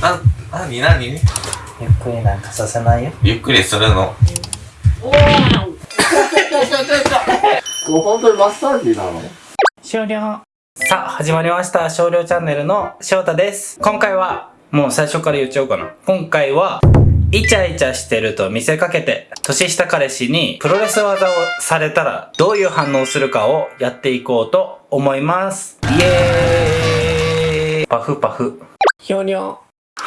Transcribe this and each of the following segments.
な、なになにゆっくりなんかさせないよ。ゆっくりするの？おー。これ本当にマッサー。ジなの終了さあ始まりました少量チャンネルの翔太です今回はもう最初から言っちゃおうかな今回はイチャイチャしてると見せかけて年下彼氏にプロレス技をされたらどういう反応するかをやっていこうと思いますイエー。イパフパフひょにょ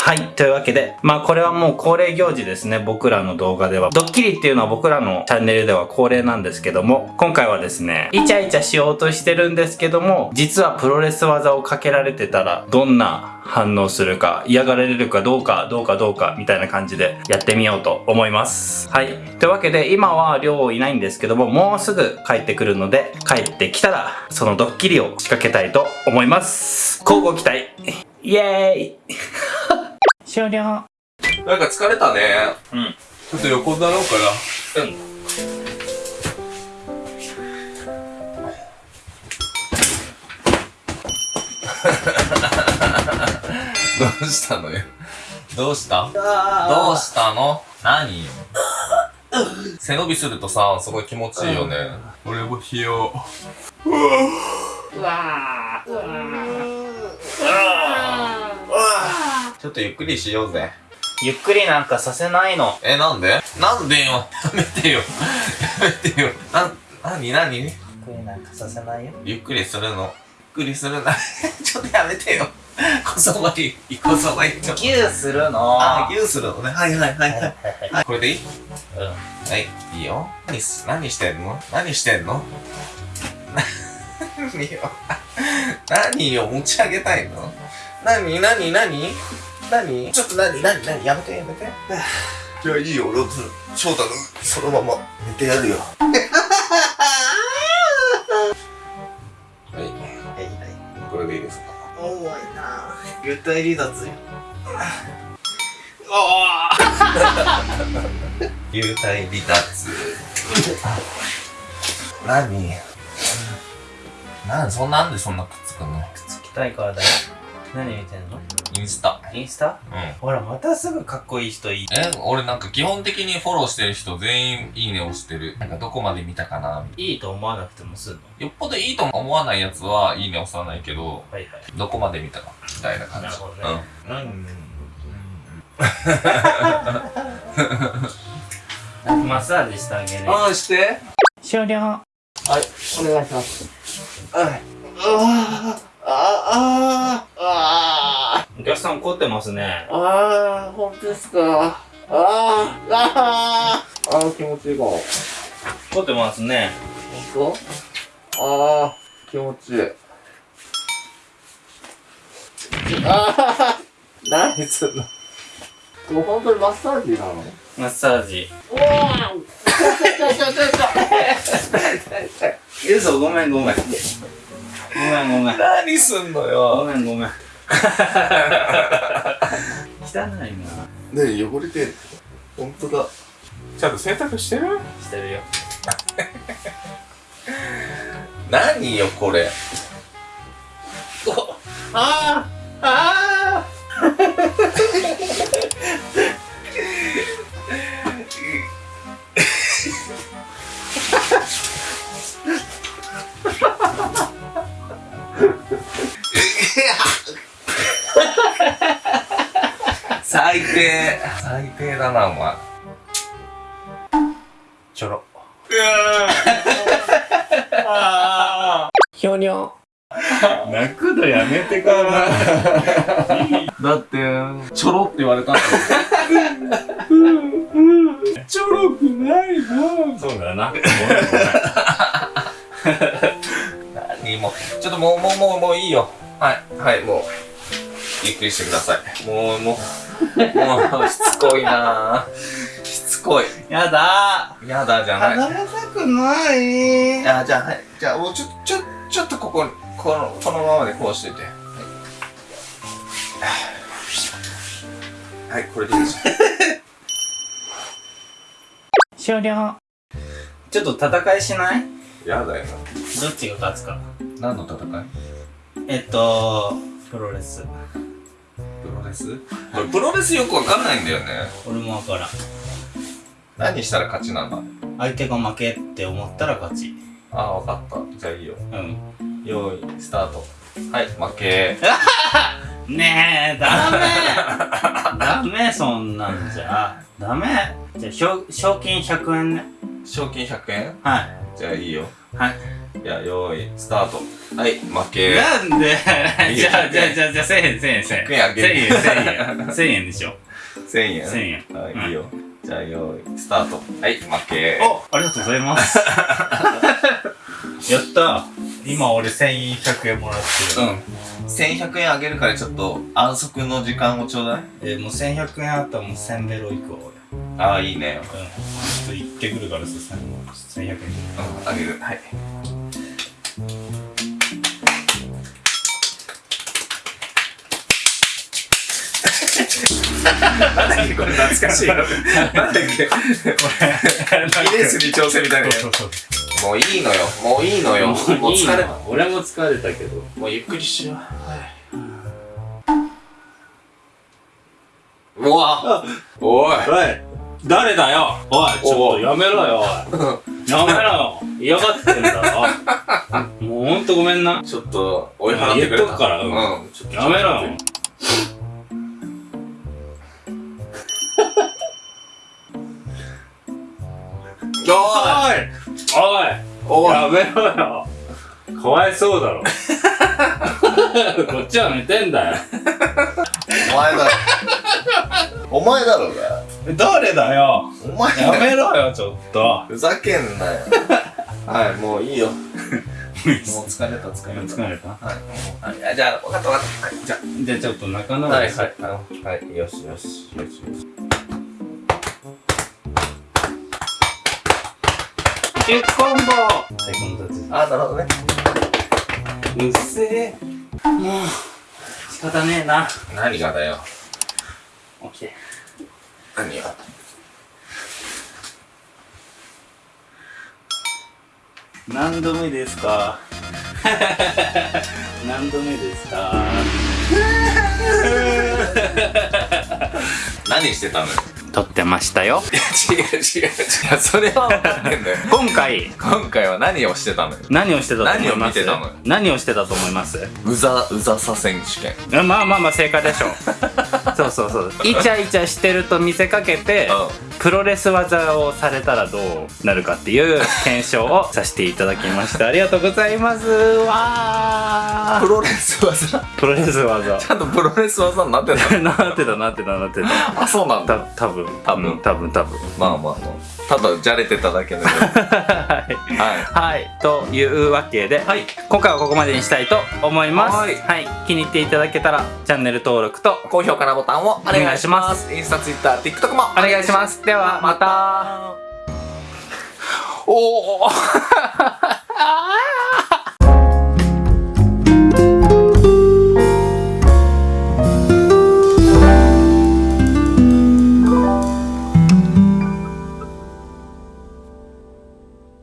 はい。というわけで、まあこれはもう恒例行事ですね。僕らの動画では。ドッキリっていうのは僕らのチャンネルでは恒例なんですけども、今回はですね、イチャイチャしようとしてるんですけども、実はプロレス技をかけられてたら、どんな反応するか、嫌がられるかどうか、どうかどうか、みたいな感じでやってみようと思います。はい。というわけで、今は寮いないんですけども、もうすぐ帰ってくるので、帰ってきたら、そのドッキリを仕掛けたいと思います。交互期待イエーイ終了なんか疲れたね。うん。ちょっと横になろうかな。うん。どうしたのよ？どうした？どうしたの？何？よ。背伸びするとさ、すごい気持ちいいよね。俺もしよう。うわーうわちょっとゆっくりしようぜ。ゆっくりなんかさせないの。え、なんで？なんでよ？やめてよ。やめてよ。な、なになにゆっくりなんかさせないよ。ゆっくりするの？ゆっくりするな。ちょっとやめてよ。こそばいい。こそばいい。ちょっと。ギューするの。あ、ギューするのね。はいはいはいはい。はいはい、これでいい？うん。はい、いいよ。何す、何してんの？何してんの？何よ。何よ、持ち上げたいの？何何何？何？ちょっと何？何？何？やめてやめて。じゃあいいよ、俺、翔太のそのまま寝てやるよ。はい、はいはい。これでいいですか？重いな幽体離脱よ。幽体離脱。何？なんそんなんでそんなくっつくの？くっつきたいからだよ。何見てんの？インスタ。インスタ？うん。ほら、またすぐかっこいい人いい。え、俺なんか基本的にフォローしてる人全員いいね押してる。なんかどこまで見たかなみいいと思わなくてもすんの？よっぽどいいと思わないやつはいいね押さないけど、はいはい。どこまで見たかみたいな感じ。なるほどねうん。マッサージしてあげる。ああ、して。終了。はいお願いしますはいあーあーあお客さん怒ってますね。ーあー本当ですか。あーあー。あー気持ちいいかも。怒ってますね。本当？ああ気持ちいい。ああ何すんの？これ本当にマッサージなの？マッサージ。おー嘘、ごめんごめん。ごめんごめん。何すんのごよ。めんごめん。汚いな。ね汚れてる。ほんとだ。ちゃんと洗濯してる？してるよ。何よ、これ。あーあ最だな、お前。ちょろ。ひょにょ泣くのやめてから。だって、ちょろって言われたんだよ。ちょろくないな。そうだな。何もう、ちょっともう、もう、もう、もういいよ。はい、はい、もう、ゆっくりしてください。もう、もう、もう、しつこいなしつこい。やだやだじゃない。離れたくないあ、じゃあ、はい。じゃあ、もうちょ、ちょ、ちょっとここ、この、このままでこうしてて。はい。はい、これでいいです。終了ちょっと戦いしない？やだよどっちが勝つかな。何の戦い？えっとプロレスプロレレス俺プロレスよくわかんないんだよね。俺もわからん。何したら勝ちなんだ？相手が負けって思ったら勝ち。ああわかった。じゃあいいよ。うん。用意スタート。はい負け。ねえダメ。ダメそんなんじゃ。ダメ。じゃあ賞賞金100円ね。賞金100円？はい。じゃあいいよ。はいじゃあ用意スタート。はい負け。なんで？いいよじゃあじゃあじゃあじゃあ1000円1000円1000円。100円あげる1000円1000円。1000円でしょ1000円。1000円。はい、うんいい。よじゃあ用意スタート。はい負け。おありがとうございます。やった。今俺1100円もらってる。うん。1100円あげるからちょっと安息の時間をちょうだい。えーもう1100円あったらもう1000ベロいくわああいいね。俺うん。ちょっと行ってくるからさ1100円。うんあげる。はいなんだっけ？これ懐かしい。よなんだっけ？ギネスに挑戦みたいなもういいのよ。もういいのよ。もう疲れた俺も疲れたけど。もうゆっくりしよ。ううわおいおい誰だよ。おいちょっとやめろよ。おいやめろよ。嫌がってんだろもうほんとごめんなちょっと追い払ってくれた言っとくからうんうんちょっとやめろよ。やめろよ。かわいそうだろ。こっちは寝てんだよ。お前だろ。お前だろうが誰だよ。お前やめろよちょっと。ふざけんなよ。はいもういいよ。もう疲れた疲れた。疲れた？はい、はい、じゃあ分かった分かった。はいじゃじゃあちょっと仲直りはいはいはいよしよしよしよしキュッコンボ最高の達あなるほどね。うっせえ。もう仕方ねえな。何がだよ。起きて。何よ何度目ですか？何度目ですか？何してたの？よ撮ってましたよ。違う違う違う。それは分かってんだよ。今回。今回は何をしてたのよ？何をしてたと思います？何を見てたのよ？何をしてたと思います？うざうざさ選手権。まあまあまあ正解でしょう。そうそうそう。イチャイチャしてると見せかけてプロレス技をされたらどうなるかっていう検証をさせていただきました。ありがとうございます。わー。プロレス技？プロレス技。ちゃんとプロレス技になってた なってたなってたなってた。あそうなんただ多分多分。うん多分多分。まあまあまあ。ただじゃれてただけでは はい。ははい。というわけで、はい。今回はここまでにしたいと思います。はい。気に入っていただけたらチャンネル登録とい高評価なボタンをお願いしまます。インスタツイッター TikTok もお願いします。ではまた。おお